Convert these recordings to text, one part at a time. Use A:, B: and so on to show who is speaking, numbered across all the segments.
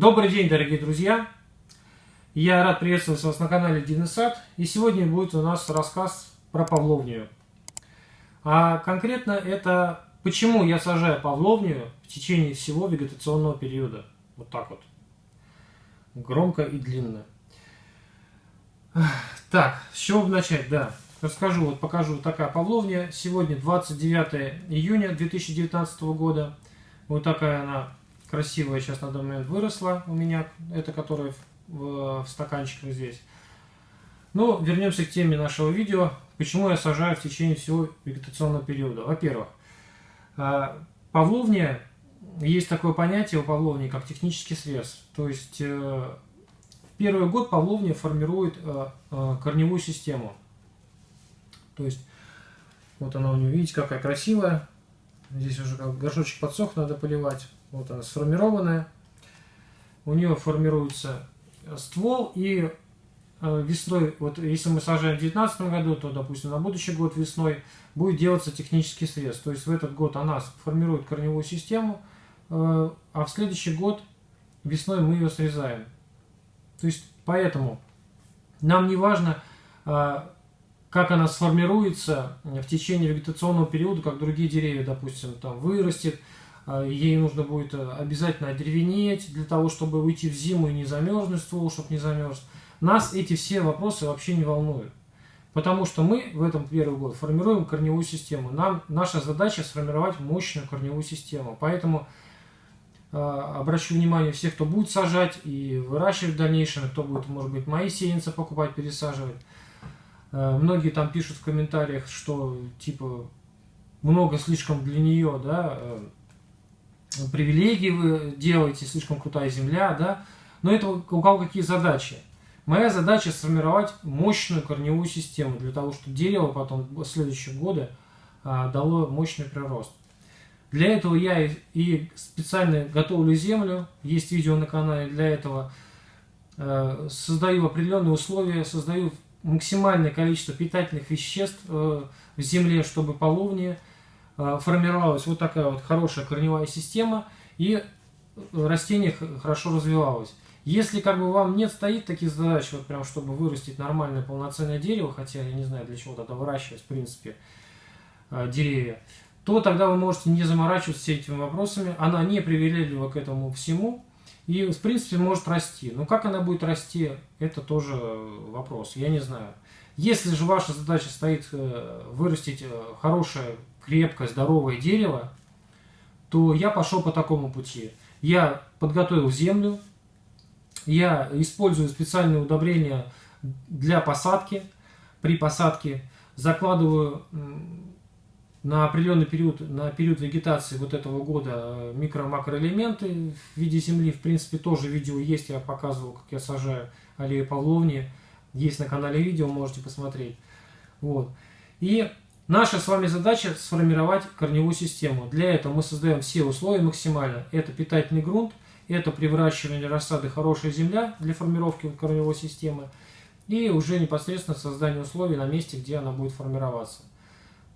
A: Добрый день, дорогие друзья! Я рад приветствовать вас на канале Дивный Сад. И сегодня будет у нас рассказ про павловнию. А конкретно это почему я сажаю павловнию в течение всего вегетационного периода. Вот так вот. Громко и длинно. Так, с чего начать? Да, расскажу, вот покажу вот такая павловния. Сегодня 29 июня 2019 года. Вот такая она красивая сейчас на данный момент выросла у меня. Это которая в, в стаканчиках здесь. Ну, вернемся к теме нашего видео. Почему я сажаю в течение всего вегетационного периода? Во-первых, а, павловния, есть такое понятие у павловни, как технический срез. То есть, э, первый год павловния формирует э, э, корневую систему. То есть, вот она у нее, видите, какая красивая. Здесь уже горшочек подсох, надо поливать. Вот она сформированная. У нее формируется ствол и э, весной, вот если мы сажаем в 2019 году, то, допустим, на будущий год весной будет делаться технический срез. То есть в этот год она формирует корневую систему, э, а в следующий год весной мы ее срезаем. То есть поэтому нам не важно, э, как она сформируется в течение вегетационного периода, как другие деревья, допустим, там вырастет, ей нужно будет э, обязательно одеревенеть для того, чтобы уйти в зиму и не замерзнуть ствол, чтобы не замерз. Нас эти все вопросы вообще не волнуют. Потому что мы в этом первый год формируем корневую систему. Нам, наша задача сформировать мощную корневую систему. Поэтому э, обращу внимание всех, кто будет сажать и выращивать в дальнейшем, кто будет, может быть, мои сеянцы покупать, пересаживать. Э, многие там пишут в комментариях, что типа много слишком для нее, да, э, привилегии вы делаете, слишком крутая земля, да, но это у кого какие задачи. Моя задача сформировать мощную корневую систему для того, чтобы дерево потом в следующие годы а, дало мощный прирост. Для этого я и, специально готовлю землю, есть видео на канале для этого, э, создаю определенные условия, создаю максимальное количество питательных веществ э, в земле, чтобы половнее формировалась вот такая вот хорошая корневая система, и растение хорошо развивалось. Если как бы вам нет стоит таких задач, вот прям чтобы вырастить нормальное полноценное дерево, хотя я не знаю для чего тогда выращивать в принципе э, деревья, то тогда вы можете не заморачиваться всеми этими вопросами. Она не привередлива к этому всему и в принципе может расти. Но как она будет расти, это тоже вопрос, я не знаю. Если же ваша задача стоит э, вырастить хорошее крепкое, здоровое дерево, то я пошел по такому пути. Я подготовил землю, я использую специальные удобрения для посадки. При посадке закладываю на определенный период, на период вегетации вот этого года э, микро-макроэлементы в виде земли. В принципе, тоже видео есть, я показывал, как я сажаю аллею павловни. Есть на канале видео, можете посмотреть. Вот. И Наша с вами задача сформировать корневую систему. Для этого мы создаем все условия максимально. Это питательный грунт, это при выращивании рассады хорошая земля для формировки корневой системы и уже непосредственно создание условий на месте, где она будет формироваться.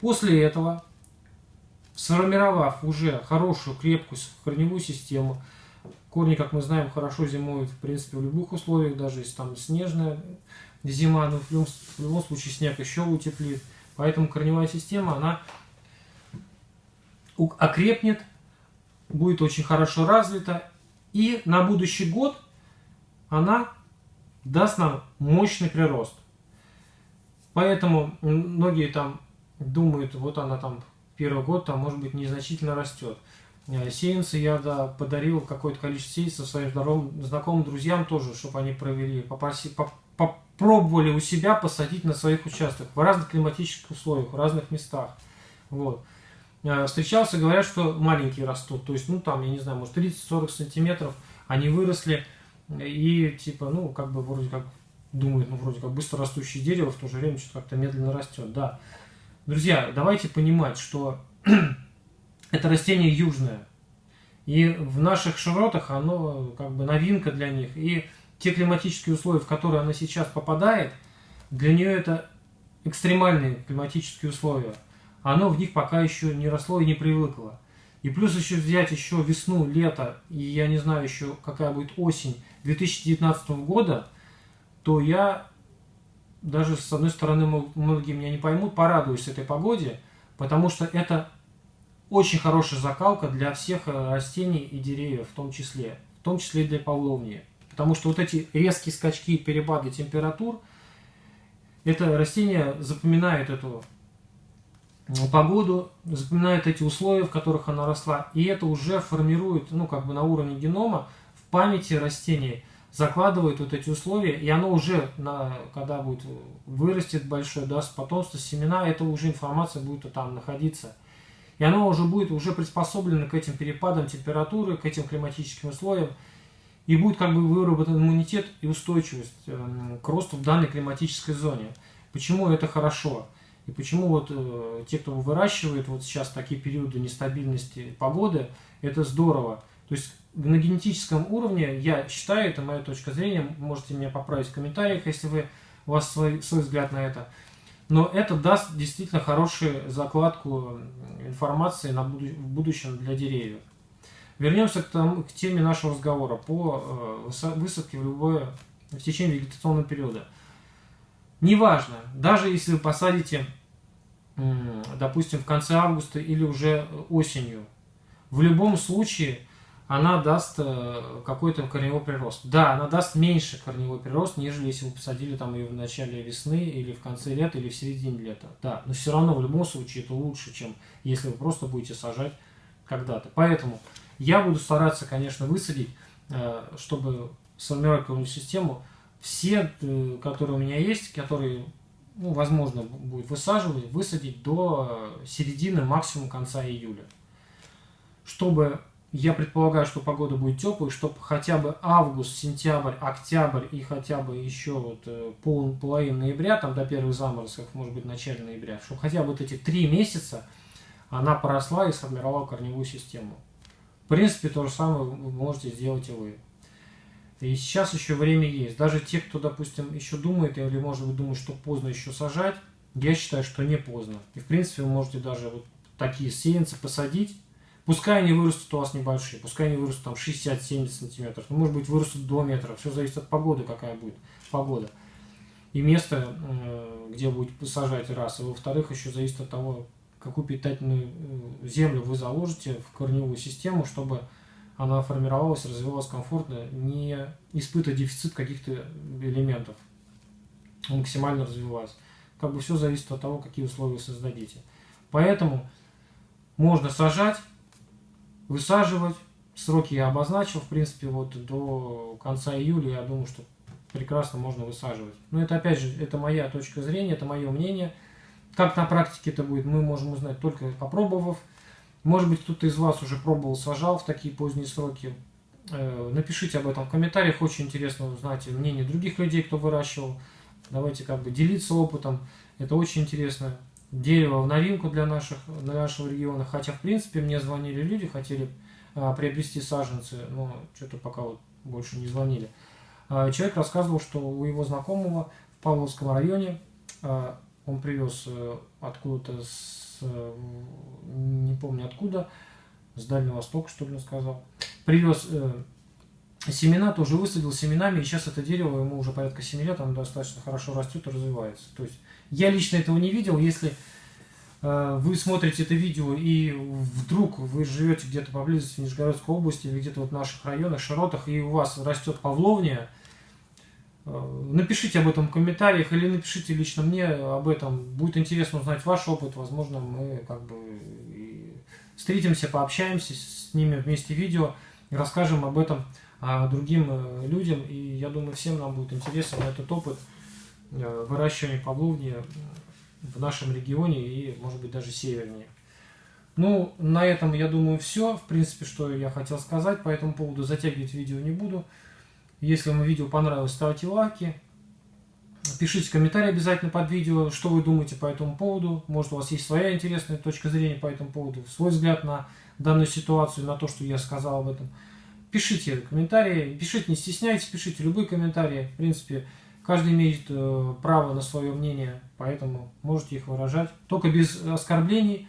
A: После этого, сформировав уже хорошую, крепкую корневую систему, корни, как мы знаем, хорошо зимуют в принципе в любых условиях, даже если там снежная зима, но в любом, в любом случае снег еще утеплит. Поэтому корневая система, она окрепнет, будет очень хорошо развита. И на будущий год она даст нам мощный прирост. Поэтому многие там думают, вот она там первый год там может быть незначительно растет. Э, сеянцы я да, подарил какое-то количество сеянцев своим здоровым, знакомым друзьям тоже, чтобы они провели, попроси, пробовали у себя посадить на своих участках в разных климатических условиях, в разных местах. Вот. Э, встречался, говорят, что маленькие растут, то есть, ну, там, я не знаю, может, 30-40 сантиметров, они выросли, и, типа, ну, как бы, вроде как, думают, ну, вроде как быстро растущее дерево, в то же время что-то как-то медленно растет, да. Друзья, давайте понимать, что это растение южное, и в наших широтах оно, как бы, новинка для них, и те климатические условия, в которые она сейчас попадает, для нее это экстремальные климатические условия. Оно в них пока еще не росло и не привыкло. и плюс еще взять еще весну, лето, и я не знаю еще какая будет осень 2019 года, то я даже с одной стороны многие меня не поймут, порадуюсь этой погоде, потому что это очень хорошая закалка для всех э, растений и деревьев в том числе, в том числе и для павловнии. Потому что вот эти резкие скачки перепады температур, это растение запоминает эту погоду, запоминает эти условия, в которых она росла, и это уже формирует, ну, как бы на уровне генома, в памяти растения, закладывает вот эти условия, и оно уже, на, когда будет вырастет большое, даст потомство, семена, это уже информация будет там находиться. И оно уже будет уже приспособлено к этим перепадам температуры, к этим климатическим условиям, и будет как бы выработан иммунитет и устойчивость э, к росту в данной климатической зоне. Почему это хорошо? И почему вот э, те, кто выращивает вот сейчас такие периоды нестабильности погоды, это здорово. То есть на генетическом уровне, я считаю, это моя точка зрения, можете меня поправить в комментариях, если вы, у вас свой, свой взгляд на это. Но это даст действительно хорошую закладку информации на буду, в будущем для деревьев. Вернемся к, тому, к теме нашего разговора по э, высадке в любое в течение вегетационного периода. Неважно, даже если вы посадите, допустим, в конце августа или уже осенью, в любом случае она даст э, какой-то корневой прирост. Да, она даст меньше корневой прирост, нежели если вы посадили там ее в начале весны, или в конце лета, или в середине лета. Да, но все равно в любом случае это лучше, чем если вы просто будете сажать когда-то. Поэтому я буду стараться, конечно, высадить, э, чтобы сформировать корневую систему, все, э, которые у меня есть, которые, ну, возможно, будет высаживать, высадить до середины, максимум конца июля. Чтобы я предполагаю, что погода будет теплой, чтобы хотя бы август, сентябрь, октябрь и хотя бы еще вот э, пол, половину ноября, там до первых заморозков, может быть, начале ноября, чтобы хотя бы вот эти три месяца она поросла и сформировала корневую систему. Принципе, то же самое вы можете сделать и вы. И сейчас еще время есть. Даже те, кто, допустим, еще думает, или может быть думает, что поздно еще сажать, я считаю, что не поздно. И в принципе вы можете даже вот такие сеянцы посадить, Пускай они вырастут у вас небольшие, пускай они вырастут там 60-70 сантиметров, ну, может быть вырастут 2 метра, все зависит от погоды, какая будет погода. И место, где будет посажать раз, и во-вторых, еще зависит от того, какую питательную э, землю вы заложите в корневую систему, чтобы она формировалась, развивалась комфортно, не испытывая дефицит каких-то элементов, максимально развивалась. Как бы все зависит от того, какие условия создадите. Поэтому можно сажать, высаживать. Сроки я обозначил, в принципе, вот до конца июля, я думаю, что прекрасно можно высаживать. Но это, опять же, это моя точка зрения, это мое мнение. Как на практике это будет, мы можем узнать только попробовав. Может быть, кто-то из вас уже пробовал, сажал в такие поздние сроки. Э, напишите об этом в комментариях, очень интересно узнать мнение других людей, кто выращивал. Давайте как бы делиться опытом, это очень интересно дерево в новинку для, наших, для нашего региона. Хотя, в принципе, мне звонили люди, хотели а, приобрести саженцы, но что-то пока вот больше не звонили. А, человек рассказывал, что у его знакомого в Павловском районе а, он привез а, откуда-то с, а, не помню откуда, с Дальнего Востока, что ли, он сказал, привез э, семена, тоже высадил семенами, и сейчас это дерево, ему уже порядка 7 лет, оно достаточно хорошо растет и развивается. То есть я лично этого не видел. Если э, вы смотрите это видео и вдруг вы живете где-то поблизости в Нижегородской области или где-то вот в наших районах, широтах, и у вас растет павловния, э, напишите об этом в комментариях или напишите лично мне об этом. Будет интересно узнать ваш опыт. Возможно, мы как бы встретимся, пообщаемся с ними вместе видео расскажем об этом а, другим э, людям. И я думаю, всем нам будет интересен этот опыт. Э, выращивания павловни в нашем регионе и, может быть, даже севернее. Ну, на этом, я думаю, все. В принципе, что я хотел сказать по этому поводу. Затягивать видео не буду. Если вам видео понравилось, ставьте лайки. Пишите комментарии обязательно под видео, что вы думаете по этому поводу. Может, у вас есть своя интересная точка зрения по этому поводу, свой взгляд на данную ситуацию, на то, что я сказал об этом. Пишите комментарии, пишите, не стесняйтесь, пишите любые комментарии. В принципе, Каждый имеет э, право на свое мнение, поэтому можете их выражать. Только без оскорблений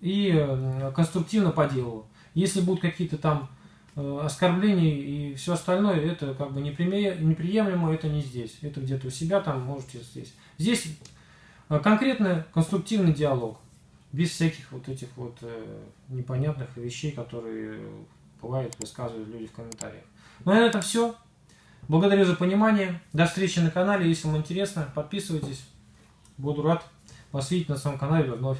A: и э, конструктивно по делу. Если будут какие-то там э, оскорбления и все остальное, это как бы неприемлемо, это не здесь. Это где-то у себя там, можете здесь. Здесь э, конкретно конструктивный диалог, без всяких вот этих вот непонятных вещей, которые бывает высказывают люди в комментариях. Ну а на этом все. Благодарю за понимание. До встречи на канале. Если вам интересно, подписывайтесь. Буду рад вас видеть на своем канале вновь.